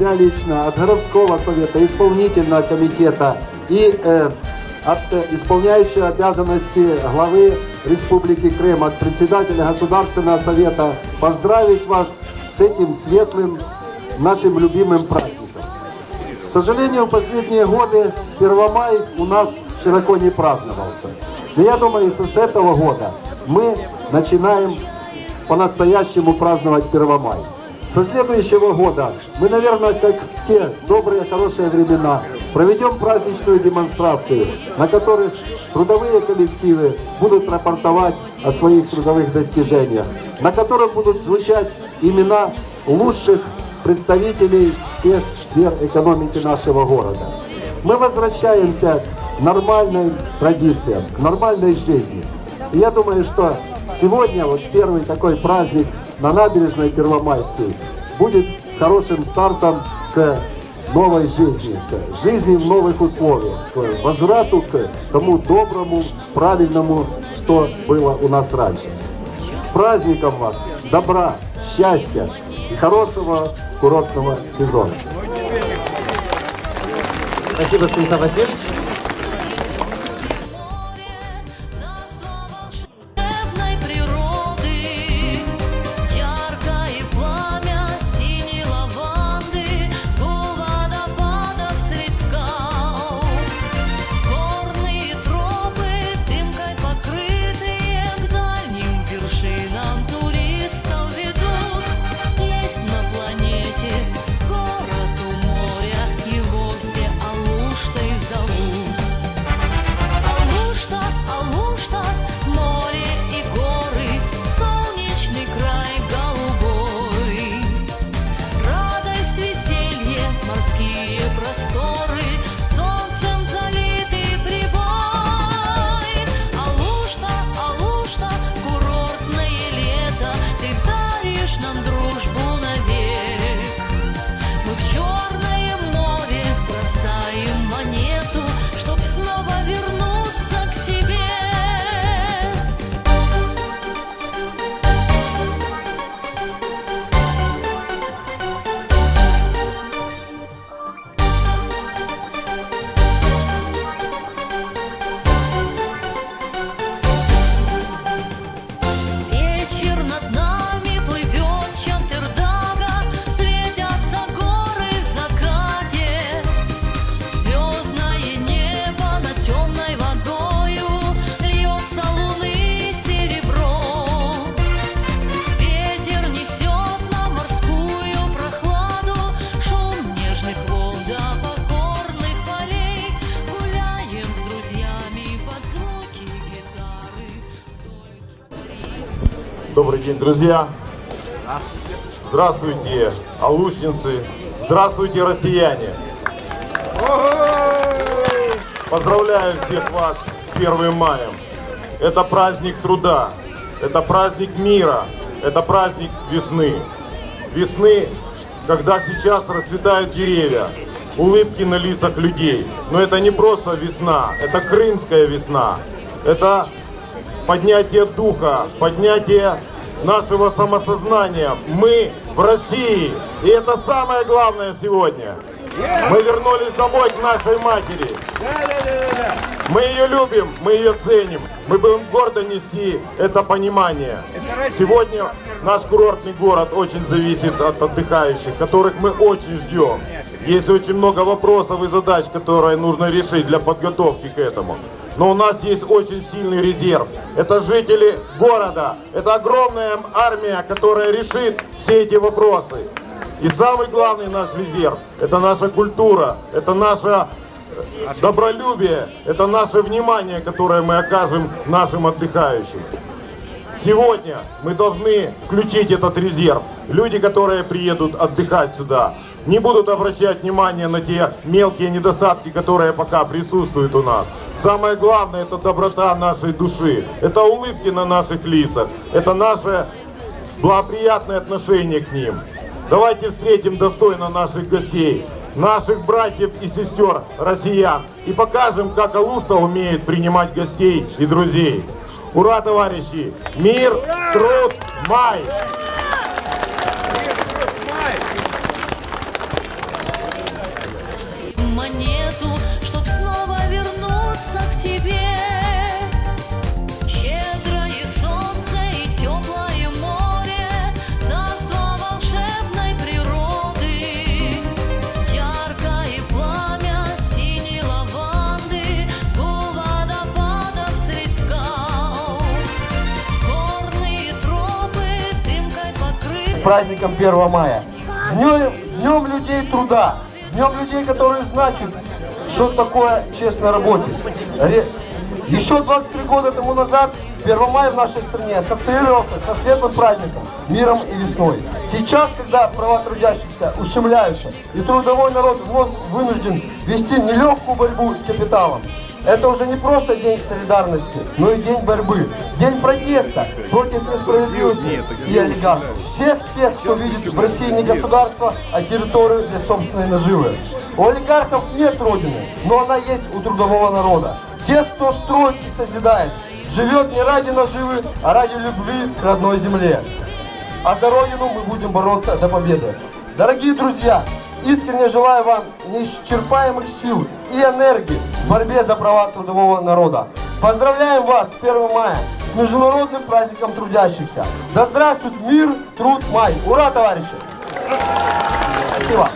себя лично, от городского совета, исполнительного комитета и э, от э, обязанности главы Республики Крым, от председателя Государственного совета поздравить вас с этим светлым нашим любимым праздником. К сожалению, в последние годы Первомай у нас широко не праздновался. Но я думаю, что с этого года мы начинаем по-настоящему праздновать Первомай. Со следующего года мы, наверное, как те добрые, хорошие времена, проведем праздничную демонстрацию, на которых трудовые коллективы будут рапортовать о своих трудовых достижениях, на которых будут звучать имена лучших представителей всех сфер экономики нашего города. Мы возвращаемся к нормальным традициям, к нормальной жизни. И я думаю, что сегодня вот первый такой праздник на набережной Первомайской будет хорошим стартом к новой жизни, к жизни в новых условиях, к возврату к тому доброму, правильному, что было у нас раньше. С праздником вас, добра, счастья и хорошего курортного сезона. Спасибо, Станислав Васильевич. морские День, друзья! Здравствуйте, алушницы! Здравствуйте, россияне! Поздравляю всех вас с 1 маем! Это праздник труда, это праздник мира, это праздник весны. Весны, когда сейчас расцветают деревья, улыбки на лицах людей. Но это не просто весна, это крымская весна. Это поднятие духа, поднятие нашего самосознания. Мы в России. И это самое главное сегодня. Мы вернулись домой к нашей матери. Мы ее любим, мы ее ценим. Мы будем гордо нести это понимание. Сегодня наш курортный город очень зависит от отдыхающих, которых мы очень ждем. Есть очень много вопросов и задач, которые нужно решить для подготовки к этому. Но у нас есть очень сильный резерв. Это жители города. Это огромная армия, которая решит все эти вопросы. И самый главный наш резерв – это наша культура, это наше э, добролюбие, это наше внимание, которое мы окажем нашим отдыхающим. Сегодня мы должны включить этот резерв. Люди, которые приедут отдыхать сюда, не будут обращать внимание на те мелкие недостатки, которые пока присутствуют у нас. Самое главное – это доброта нашей души, это улыбки на наших лицах, это наше благоприятное отношение к ним. Давайте встретим достойно наших гостей, наших братьев и сестер россиян и покажем, как Алушта умеет принимать гостей и друзей. Ура, товарищи! Мир, труд, май! Праздником 1 мая. Днем, днем людей труда, днем людей, которые значат, что такое честно работать. Ре- Еще 23 года тому назад 1 мая в нашей стране ассоциировался со светлым праздником, миром и весной. Сейчас, когда права трудящихся ущемляются и трудовой народ вновь вынужден вести нелегкую борьбу с капиталом, это уже не просто день солидарности, но и день борьбы, день протеста против несправедливости и олигархов. Всех тех, кто видит в России не государство, а территорию для собственной наживы. У олигархов нет родины, но она есть у трудового народа. Тех, кто строит и созидает, живет не ради наживы, а ради любви к родной земле. А за Родину мы будем бороться до победы. Дорогие друзья, искренне желаю вам неисчерпаемых сил и энергии в борьбе за права трудового народа. Поздравляем вас с 1 мая, с Международным праздником трудящихся. Да здравствует мир, труд, май. Ура, товарищи! Спасибо.